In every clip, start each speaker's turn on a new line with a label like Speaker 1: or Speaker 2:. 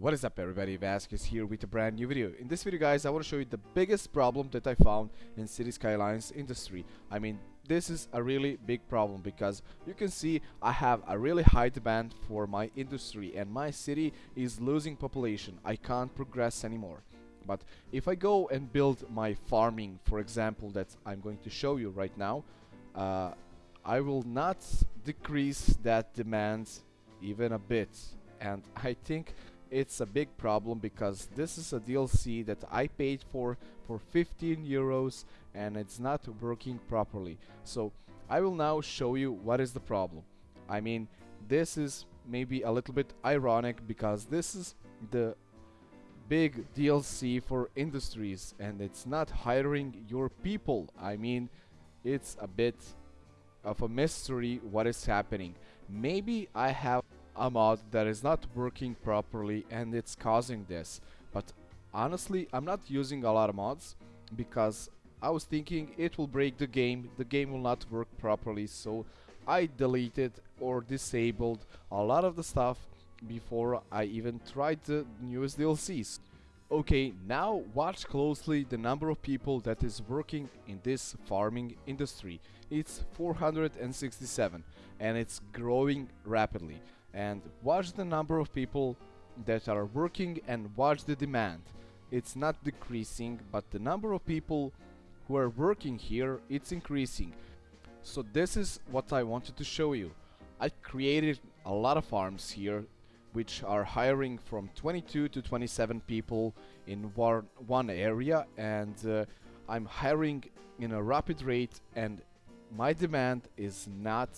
Speaker 1: What is up everybody, Vasquez here with a brand new video. In this video guys, I want to show you the biggest problem that I found in City Skylines industry. I mean, this is a really big problem because you can see I have a really high demand for my industry and my city is losing population. I can't progress anymore. But if I go and build my farming, for example, that I'm going to show you right now, uh, I will not decrease that demand even a bit. And I think it's a big problem because this is a DLC that I paid for for 15 euros and it's not working properly. So I will now show you what is the problem. I mean this is maybe a little bit ironic because this is the big DLC for industries and it's not hiring your people. I mean it's a bit of a mystery what is happening. Maybe I have a mod that is not working properly and it's causing this. But honestly I'm not using a lot of mods because I was thinking it will break the game. The game will not work properly. So I deleted or disabled a lot of the stuff before I even tried the newest DLCs Okay, now watch closely the number of people that is working in this farming industry. It's 467 and it's growing rapidly and watch the number of people that are working and watch the demand. It's not decreasing but the number of people who are working here it's increasing. So this is what I wanted to show you. I created a lot of farms here which are hiring from 22 to 27 people in one, one area and uh, I'm hiring in a rapid rate and my demand is not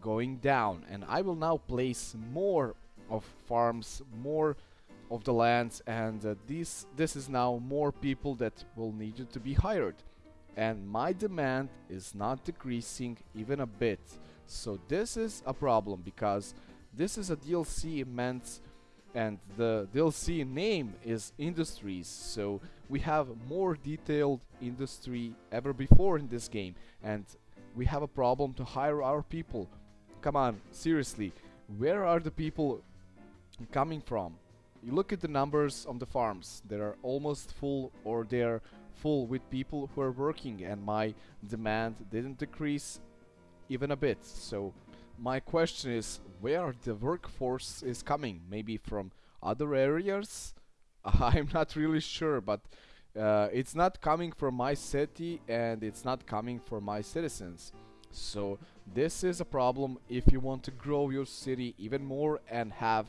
Speaker 1: going down. And I will now place more of farms more of the lands and uh, this this is now more people that will need you to be hired. And my demand is not decreasing even a bit. So this is a problem because this is a DLC meant and the DLC name is industries. So we have more detailed industry ever before in this game. And we have a problem to hire our people Come on, seriously, where are the people coming from? You look at the numbers on the farms, they are almost full or they're full with people who are working and my demand didn't decrease even a bit. So my question is where the workforce is coming? Maybe from other areas? I'm not really sure, but uh, it's not coming from my city and it's not coming from my citizens. So this is a problem if you want to grow your city even more and have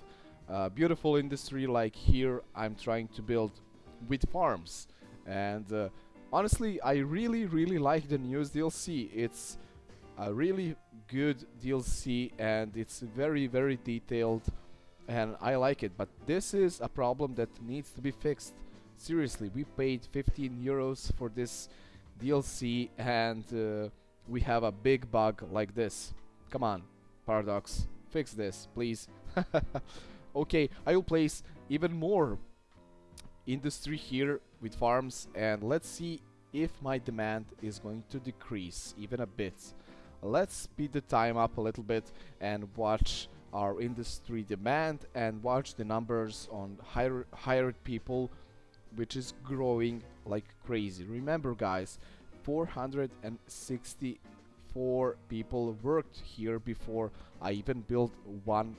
Speaker 1: a beautiful industry like here I'm trying to build with farms. And uh, honestly, I really, really like the newest DLC. It's a really good DLC and it's very, very detailed and I like it. But this is a problem that needs to be fixed. Seriously, we paid 15 euros for this DLC and uh, we have a big bug like this. Come on, Paradox, fix this, please. okay, I will place even more industry here with farms and let's see if my demand is going to decrease even a bit. Let's speed the time up a little bit and watch our industry demand and watch the numbers on hire, hired people which is growing like crazy. Remember guys, 464 people worked here before I even built one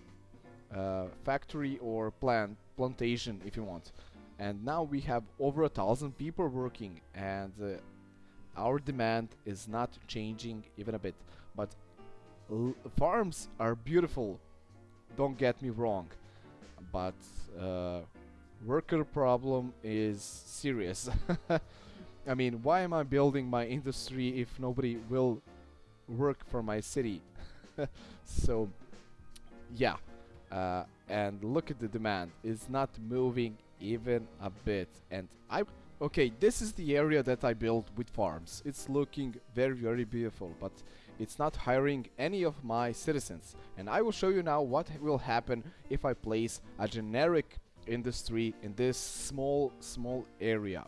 Speaker 1: uh, factory or plant plantation if you want. And now we have over a thousand people working and uh, our demand is not changing even a bit. But farms are beautiful don't get me wrong. But uh, worker problem is serious I mean, why am I building my industry if nobody will work for my city? so, yeah. Uh, and look at the demand. It's not moving even a bit. And I... Okay, this is the area that I built with farms. It's looking very, very beautiful, but it's not hiring any of my citizens. And I will show you now what will happen if I place a generic industry in this small, small area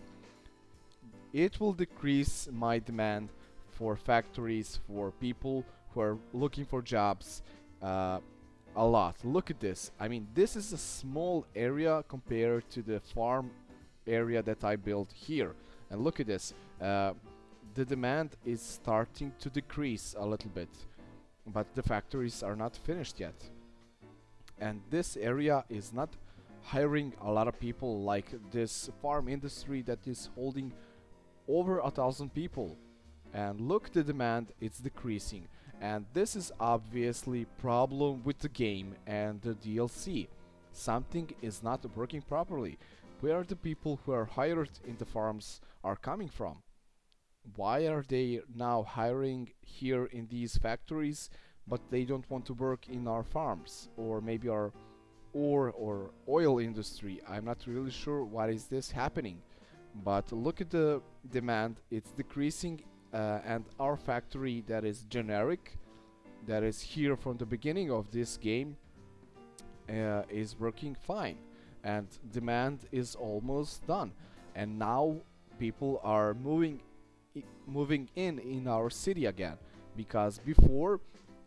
Speaker 1: it will decrease my demand for factories, for people who are looking for jobs. Uh, a lot. Look at this. I mean, this is a small area compared to the farm area that I built here. And look at this. Uh, the demand is starting to decrease a little bit. But the factories are not finished yet. And this area is not hiring a lot of people like this farm industry that is holding over a thousand people. And look the demand it's decreasing. And this is obviously problem with the game and the DLC something is not working properly. Where the people who are hired in the farms are coming from? Why are they now hiring here in these factories but they don't want to work in our farms? Or maybe our ore or oil industry? I'm not really sure why is this happening but look at the demand. It's decreasing uh, and our factory that is generic that is here from the beginning of this game uh, is working fine. And demand is almost done. And now people are moving moving in in our city again. Because before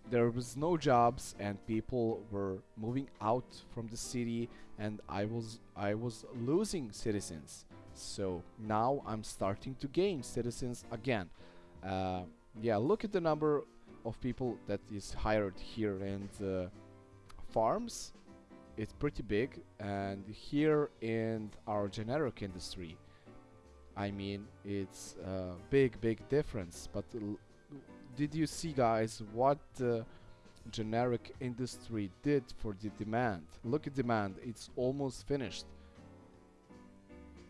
Speaker 1: there was no jobs and people were moving out from the city and I was I was losing citizens so now I'm starting to gain citizens again. Uh, yeah look at the number of people that is hired here. In the farms it's pretty big. And here in our generic industry I mean it's a big big difference. But did you see guys what the generic industry did for the demand? Look at demand. It's almost finished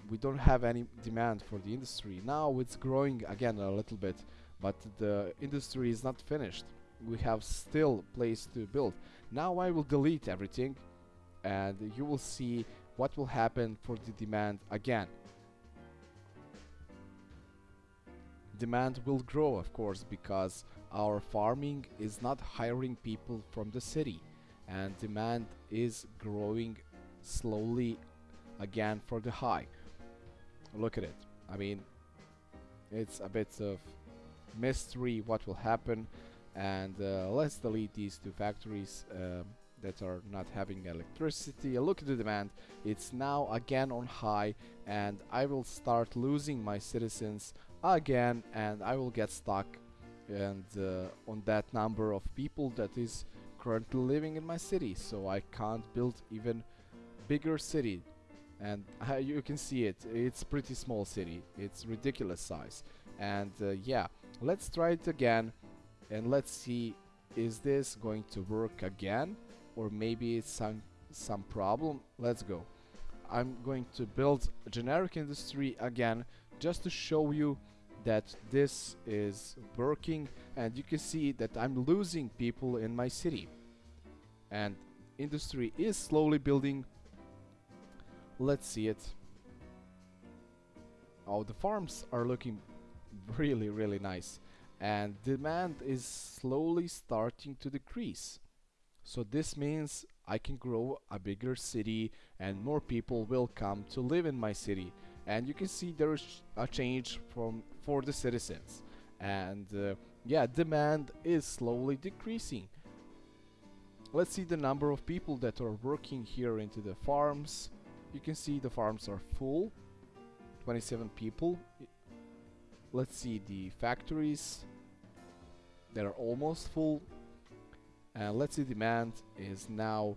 Speaker 1: we don't have any demand for the industry. Now it's growing again a little bit but the industry is not finished. We have still place to build. Now I will delete everything and you will see what will happen for the demand again. Demand will grow of course because our farming is not hiring people from the city and demand is growing slowly again for the high look at it. I mean it's a bit of mystery what will happen and uh, let's delete these two factories um, that are not having electricity. Look at the demand. It's now again on high and I will start losing my citizens again and I will get stuck and uh, on that number of people that is currently living in my city. So I can't build even bigger city and uh, you can see it. It's pretty small city. It's ridiculous size. And uh, yeah let's try it again and let's see is this going to work again? Or maybe it's some some problem? Let's go. I'm going to build generic industry again just to show you that this is working. And you can see that I'm losing people in my city. And industry is slowly building let's see it. Oh the farms are looking really really nice. And demand is slowly starting to decrease. So this means I can grow a bigger city and more people will come to live in my city. And you can see there's a change from for the citizens. And uh, yeah demand is slowly decreasing. Let's see the number of people that are working here into the farms you can see the farms are full. 27 people. Let's see the factories that are almost full. And let's see demand is now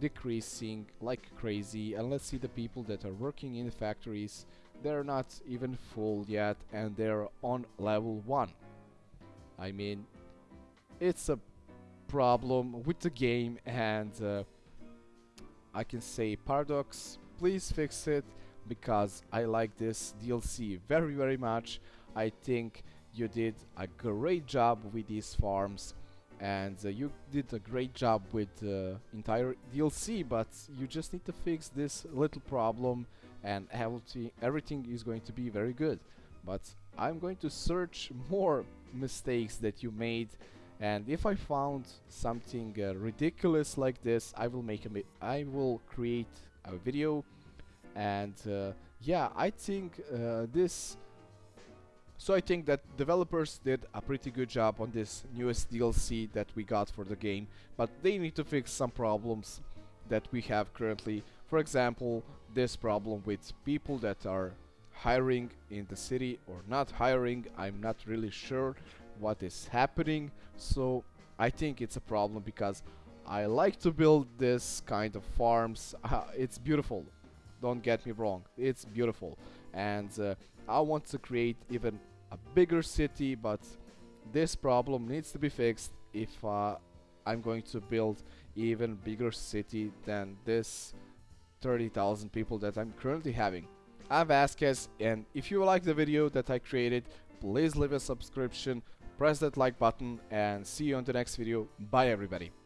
Speaker 1: decreasing like crazy. And let's see the people that are working in the factories. They're not even full yet and they're on level 1 I mean it's a problem with the game and uh, I can say Paradox please fix it because I like this DLC very very much. I think you did a great job with these farms and uh, you did a great job with the uh, entire DLC but you just need to fix this little problem and everything is going to be very good. But I'm going to search more mistakes that you made and if I found something uh, ridiculous like this I will make a I will create a video and uh, yeah I think uh, this So I think that developers did a pretty good job on this newest DLC that we got for the game, but they need to fix some problems that we have currently. For example, this problem with people that are hiring in the city or not hiring. I'm not really sure what is happening. So I think it's a problem because I like to build this kind of farms. Uh, it's beautiful. Don't get me wrong. It's beautiful. And uh, I want to create even a bigger city, but this problem needs to be fixed if uh, I'm going to build even bigger city than this 30,000 people that I'm currently having. I'm Vasquez and if you like the video that I created, please leave a subscription, press that like button and see you on the next video. Bye everybody.